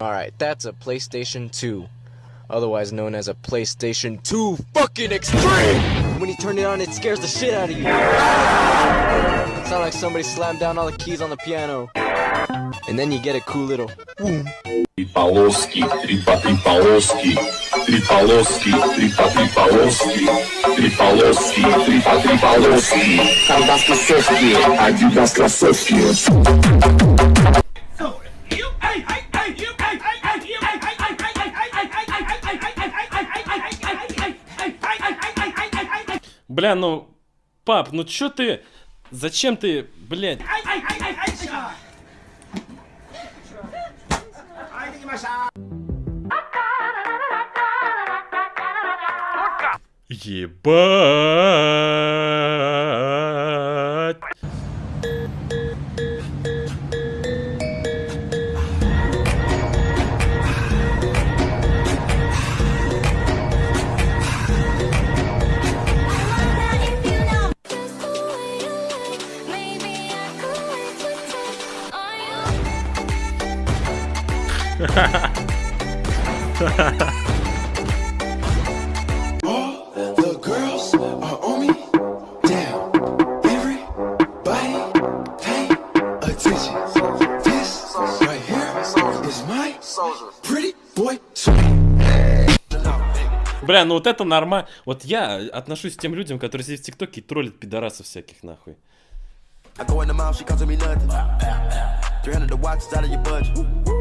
Alright, that's a PlayStation 2. Otherwise known as a PlayStation 2 fucking extreme! When you turn it on, it scares the shit out of you. It sounds like somebody slammed down all the keys on the piano. And then you get a cool little boom. Три полоски, три по три полоски, три полоски, три по три полоски, три полоски, три по три полоски. Когда кроссовки, Адидас кроссовки. Бля, ну, пап, ну чё ты, зачем ты, блядь? Ебать. Бля, ну вот это нормально. Вот я отношусь к тем людям, которые сидят в ТикТоке и троллят пидорасов всяких нахуй. I go in the mouth, she costing me nothing. 300 the watch is out of your budget.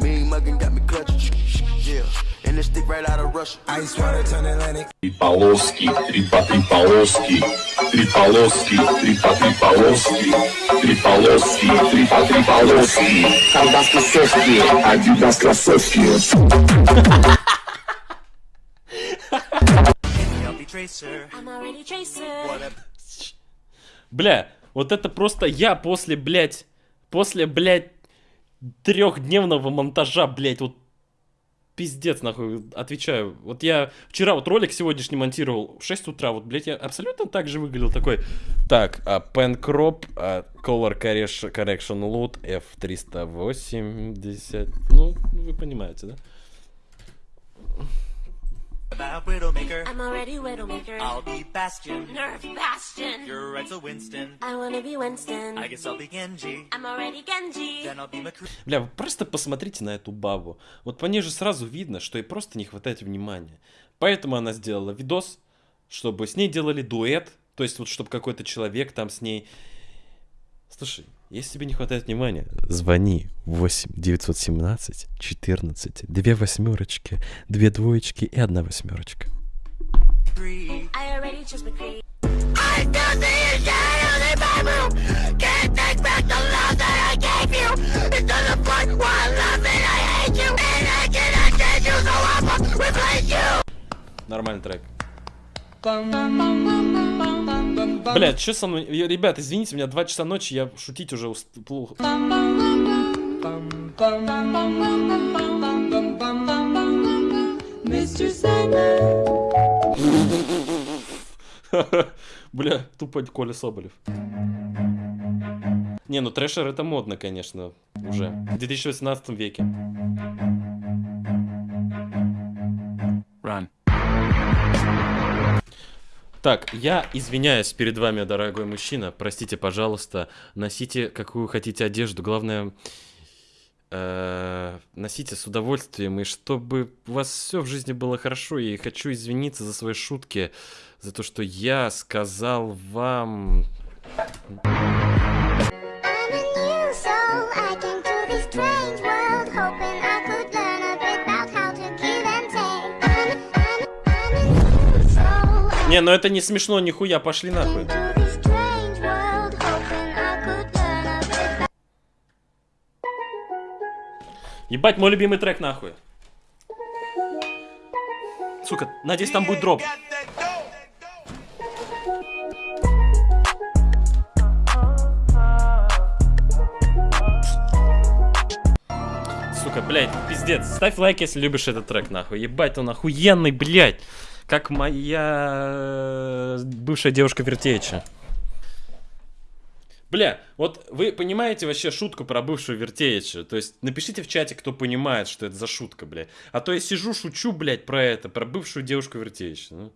Mean muggin' got me clutching. Yeah, and this stick right out of Russia. Ice water turn Atlantic. Три полоски, три по три полоски, три полоски, три по три полоски, три полоски, три по три полоски. Когда кроссовки, Адидас кроссовки. Бля, вот это просто я после, блядь, после, блядь, трехдневного монтажа, блядь, вот пиздец, нахуй, отвечаю. Вот я вчера вот ролик сегодняшний монтировал в 6 утра, вот, блядь, я абсолютно так же выглядел, такой, так, а, pen crop, а, color correction, correction load, F380, ну, вы понимаете, да? I'm already Widowmaker. I'll be Bastion. Nerf Bastion. You're right, so Winston. I wanna be Winston. I guess I'll be Genji. I'm already Genji. Then I'll be McCree. Бля, вы просто посмотрите на эту бабу. Вот по ней же сразу видно, что ей просто не хватает внимания. Поэтому она сделала видос, чтобы с ней делали дуэт. То есть вот, чтобы какой-то человек там с ней... Слушай, если тебе не хватает внимания, звони 8 917 14 две восьмерочки, две двоечки и одна восьмерочка. I already chose McCree. Нормальный трек. Блядь, что со мной? Ребят, извините, у меня 2 часа ночи, я шутить уже уст... плохо. Бля, тупо Коля Соболев. Не, ну трэшер это модно, конечно, уже. В 2018 веке. Run. Так, я извиняюсь перед вами, дорогой мужчина. Простите, пожалуйста. Носите какую хотите одежду. Главное, э, носите с удовольствием. И чтобы у вас все в жизни было хорошо. И хочу извиниться за свои шутки. За то, что я сказал вам... Не, ну это не смешно, нихуя, пошли нахуй. Ебать, мой любимый трек нахуй. Сука, надеюсь, там будет дроп. Блядь, пиздец. Ставь лайк, если любишь этот трек, нахуй. Ебать, он охуенный, блядь. как моя э, бывшая девушка Вертеича. Бля, вот вы понимаете вообще шутку про бывшую Вертеича? То есть напишите в чате, кто понимает, что это за шутка, бля. А то я сижу, шучу, блядь, про это, про бывшую девушку Вертеича. Ну.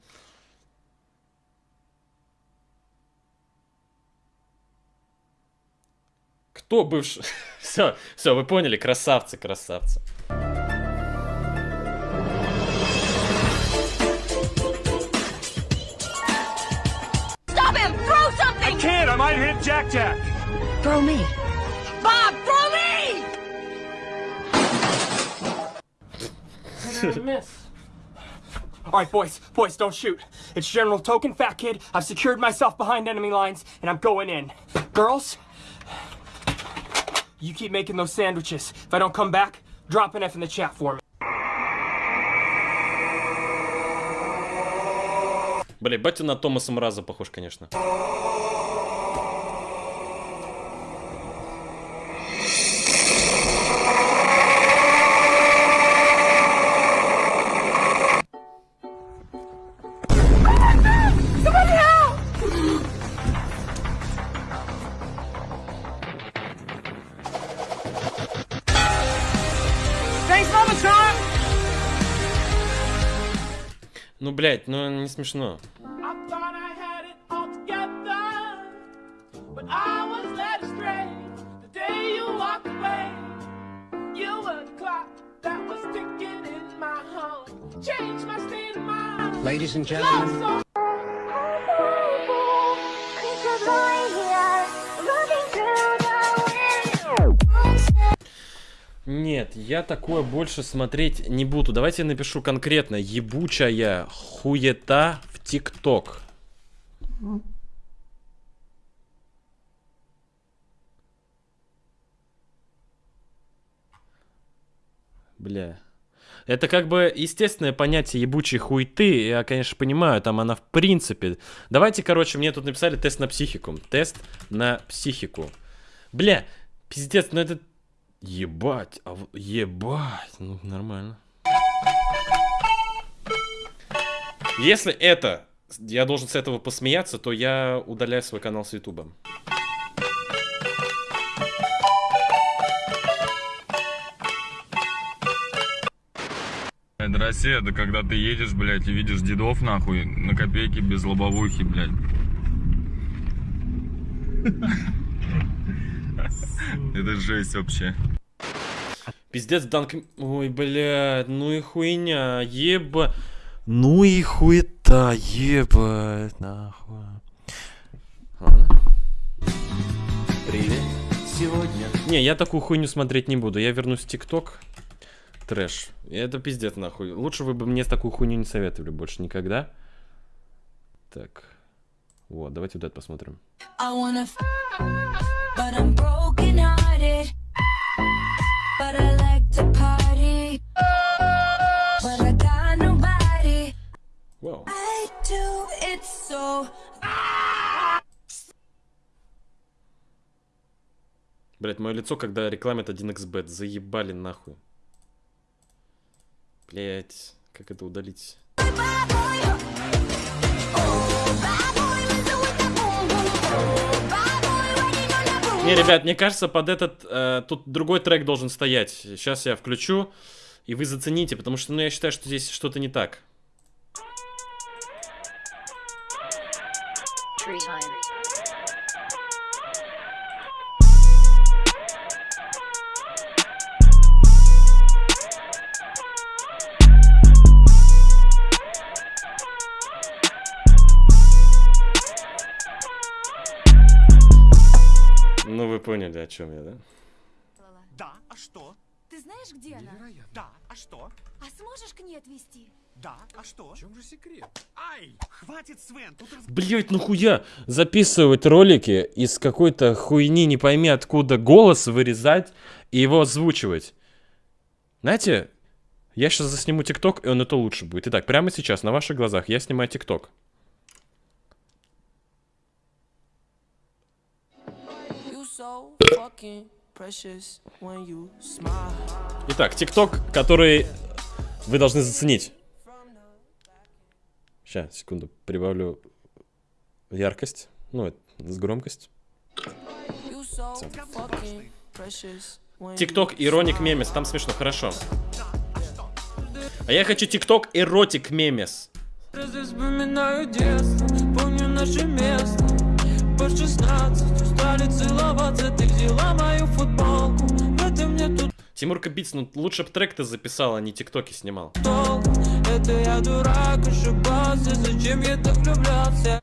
Кто бывший? Все, все, вы поняли, красавцы, красавцы. Stop him! Throw something! Can't, I might hit Jack Jack. Throw me. Bob, throw me! All right, boys, boys, don't shoot. It's General Token, Fat Kid. I've secured myself behind enemy lines, and I'm going in. Girls, you keep making those sandwiches. If I don't come back, drop an F in the chat for me. Бля, батя на Томаса Мраза похож, конечно. My state of mind. Ladies and gentlemen, Нет, я такое больше смотреть не буду. Давайте я напишу конкретно. Ебучая хуета в ТикТок. Бля. Это как бы естественное понятие ебучей хуйты. Я, конечно, понимаю, там она в принципе. Давайте, короче, мне тут написали тест на психику. Тест на психику. Бля, пиздец, ну это... Ебать, а в- ебать, ну нормально. Если это, я должен с этого посмеяться, то я удаляю свой канал с Ютуба. Это Россия, это когда ты едешь, блядь, и видишь дедов, нахуй, на копейки без лобовухи, блядь. Это жесть вообще. Пиздец, Данк... Ой, блядь, ну и хуйня, еба... Ну и хуета, ебать, нахуй. Ладно. Привет. Сегодня Не, я такую хуйню смотреть не буду. Я вернусь в ТикТок. Трэш. Это пиздец, нахуй. Лучше вы бы мне такую хуйню не советовали больше никогда. Так. Вот, давайте вот это посмотрим. I wanna f- but I'm broken hearted. I do it so. Блять, мое лицо, когда рекламят 1xbet. Заебали нахуй. Блять, как это удалить? Не, ребят, мне кажется, под этот э, тут другой трек должен стоять. Сейчас я включу, и вы зацените, потому что, ну, я считаю, что здесь что-то не так. Ну, вы поняли, о чем я, да? Да, а что? Ты знаешь, где она? Да, а что? А сможешь к ней отвезти? Да, а что? В чем же секрет? Ай, хватит, Свен, тут раз... Блять, ну хуя записывать ролики из какой-то хуйни, не пойми откуда, голос вырезать и его озвучивать. Знаете, я сейчас засниму ТикТок, и он это лучше будет. Итак, прямо сейчас, на ваших глазах, я снимаю ТикТок. Итак, ТикТок, который вы должны заценить. Сейчас, секунду, прибавлю яркость, ну, это, с громкость. Тикток Ироник. Мемес, там смешно, хорошо. А я хочу ТикТок Эротик Мемес. Разве вспоминаю детство, помню наше место По 16 устали целоваться, ты взяла мою футболку. В этом мне тут Тимур Кабиц, ну лучше бы трек ты записал, а не ТикТоки снимал. Это я дурак, ошибался, зачем я так влюблялся